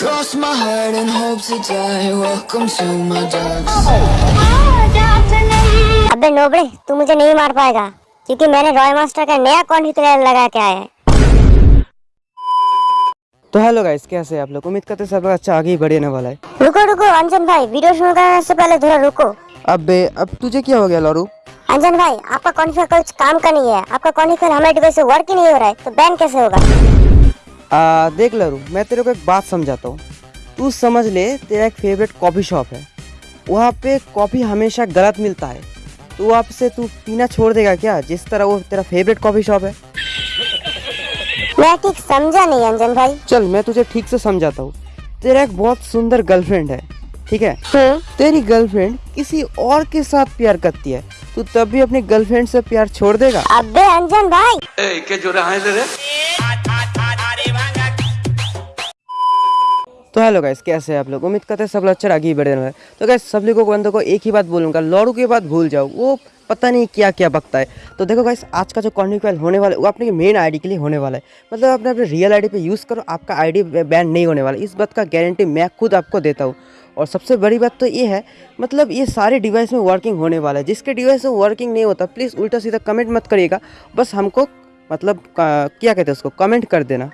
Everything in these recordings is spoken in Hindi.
Cross my heart and hope to die. Welcome to my dark side. अबे नोबड़े तू मुझे नहीं मार पाएगा क्योंकि मैंने रॉय मास्टर का नया कॉन्फिगर लगा के आया है। तो हेलो गाइस कैसे हैं आप लोग? उम्मीद करते सब अच्छा आगे ही बढ़ने वाला है। रुको रुको अंजन भाई वीडियो शुरू करने से पहले थोड़ा रुको। अबे अब तुझे क्या हो गया लॉरू? अंजन भाई आपका कॉन्फिगर कुछ काम का नहीं है। आपका कॉन्फिगर हमारे डिवाइस से वर्क ही नहीं हो रहा है तो बैन कैसे होगा? आ, देख लरू मैं तेरे को एक बात समझाता हूँ। तू समझ ले तेरा एक फेवरेट कॉफ़ी शॉप है। वहाँ पे कॉफ़ी हमेशा गलत मिलता है। तो वहाँ से तू पीना छोड़ देगा क्या जिस तरह वो तेरा फेवरेट कॉफ़ी शॉप है? मैं ठीक समझा नहीं अंजन भाई। चल मैं तुझे ठीक से समझाता हूँ। तेरा एक बहुत सुंदर गर्लफ्रेंड है ठीक है? हम्म। तेरी गर्लफ्रेंड किसी और के साथ प्यार करती है। तू तब भी अपनी गर्लफ्रेंड से प्यार छोड़ देगा? अबे अंजन भाई। तो हेलो गाइस कैसे आप लोग। उम्मीद करते हैं सब लोग अच्छा आगे बढ़े रहे तो गाइस सब लोगों को, बंदों को एक ही बात बोलूँगा लॉरू की बात भूल जाओ। वो पता नहीं क्या क्या बकता है। तो देखो गाइस आज का जो कॉन्टिक्वेल होने वाला है, वो अपने मेन आईडी के लिए होने वाला है। मतलब अपने अपने रियल आईडी पे यूज़ करो, आपका आईडी बैन नहीं होने वाला। इस बात का गारंटी मैं खुद आपको देता हूँ। और सबसे बड़ी बात तो ये है मतलब ये सारे डिवाइस में वर्किंग होने वाला है। जिसके डिवाइस में वर्किंग नहीं होता प्लीज़ उल्टा सीधा कमेंट मत करिएगा। बस हमको मतलब क्या कहते हैं उसको कमेंट कर देना।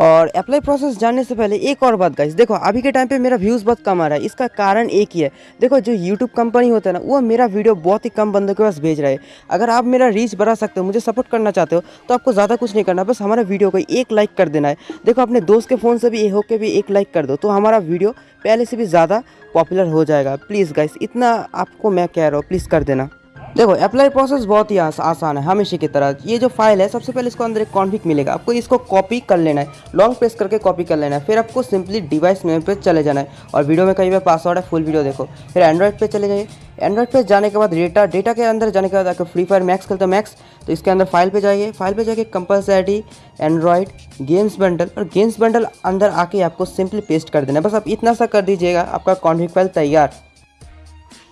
और अप्लाई प्रोसेस जानने से पहले एक और बात गाइस देखो, अभी के टाइम पे मेरा व्यूज़ बहुत कम आ रहा है, इसका कारण एक ही है। देखो, जो यूट्यूब कंपनी होता है ना, वो मेरा वीडियो बहुत ही कम बंदों के पास भेज रहा है। अगर आप मेरा रीच बढ़ा सकते हो, मुझे सपोर्ट करना चाहते हो तो आपको ज़्यादा कुछ नहीं करना, बस हमारा वीडियो को एक लाइक कर देना है। देखो, अपने दोस्त के फ़ोन से भी ये होके भी एक लाइक कर दो तो हमारा वीडियो पहले से भी ज़्यादा पॉपुलर हो जाएगा। प्लीज़ गाइस इतना आपको मैं कह रहा हूँ प्लीज़ कर देना। देखो अप्लाई प्रोसेस बहुत ही आस, आसान है हमेशा की तरह। ये जो फ़ाइल है सबसे पहले इसको अंदर एक कॉन्फिक मिलेगा। आपको इसको कॉपी कर लेना है। लॉन्ग प्रेस करके कॉपी कर लेना है। फिर आपको सिंपली डिवाइस मेन पे चले जाना है। और वीडियो में कहीं बार पासवर्ड है फुल वीडियो देखो। फिर एंड्रॉइड पे चले जाइए। एंड्रॉइड पे जाने के बाद डेटा डेटा के अंदर जाने के बाद आपको फ्री फायर मैक्स खेलते हो मैक्स तो इसके अंदर फ़ाइल पे जाइए। फ़ाइल पे जाके कंपलसरी एंड्रॉइड गेम्स बंडल और गेम्स बंडल अंदर आके आपको सिंपली पेस्ट कर देना है। बस आप इतना सा कर दीजिएगा आपका कॉन्फिक फ़ाइल तैयार।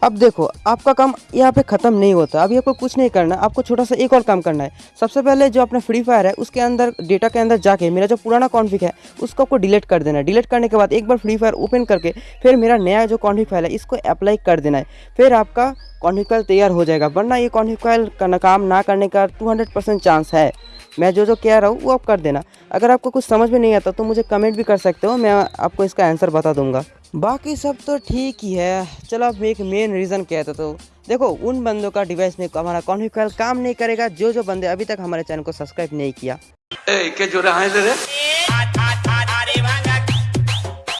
अब देखो, आपका काम यहाँ पे ख़त्म नहीं होता। अभी आपको कुछ नहीं करना, आपको छोटा सा एक और काम करना है। सबसे पहले जो अपना फ्री फायर है, उसके अंदर डेटा के अंदर जाके, मेरा जो पुराना कॉन्फिक है, उसको आपको डिलीट कर देना है। डिलीट करने के बाद एक बार फ्री फायर ओपन करके, फिर मेरा नया जो कॉन्फिक फ़ाइल है, इसको अप्लाई कर देना है। फिर आपका कॉन्फिक फ़ाइल तैयार हो जाएगा। वरना ये कॉन्फिक फ़ाइल का काम ना करने का टू चांस है। मैं जो जो कह रहा हूँ, वो आप कर देना। अगर आपको कुछ समझ में नहीं आता तो मुझे कमेंट भी कर सकते हो, मैं आपको इसका आंसर बता दूँगा। बाकी सब तो ठीक ही है। चलो अब एक मेन रीज़न कहते तो। देखो उन बंदों का डिवाइस में हमारा कॉन्फिगर काम नहीं करेगा। जो जो बंदे अभी तक हमारे चैनल को सब्सक्राइब नहीं किया। ए, के जो रहा है? रे